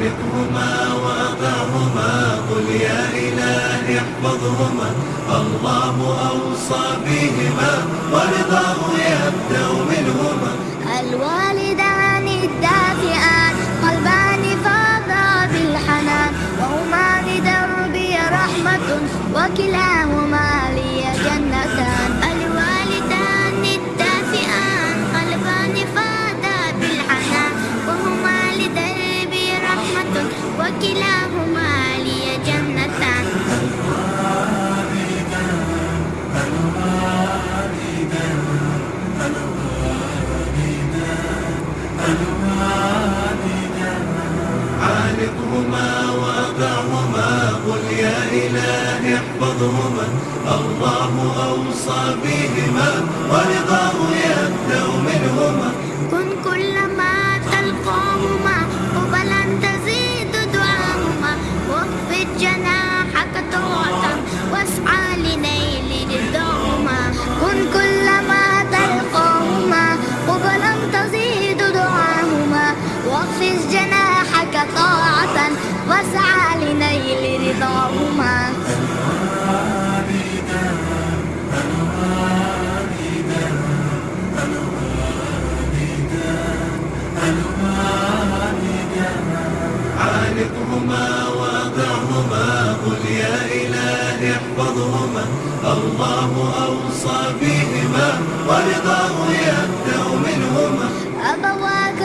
فارقهما وأطعهما قل يا إله احفظهما. الله أوصى بهما ورضاه يبدأ منهما. الوالدان الدافئان قلبان فاضا بالحنان. وهما لدربي رحمة وكلاهما. وكلاهما لي جنتان عانقهما وأطعهما قل يا إله احفظهما. الله أوصى بهما ورضاه يبدأ منهما. كن كلما عانقهما وأطعهما قل يا إله احفظهما الله أوصى بهما ورضاه يبدأ منهما أبواه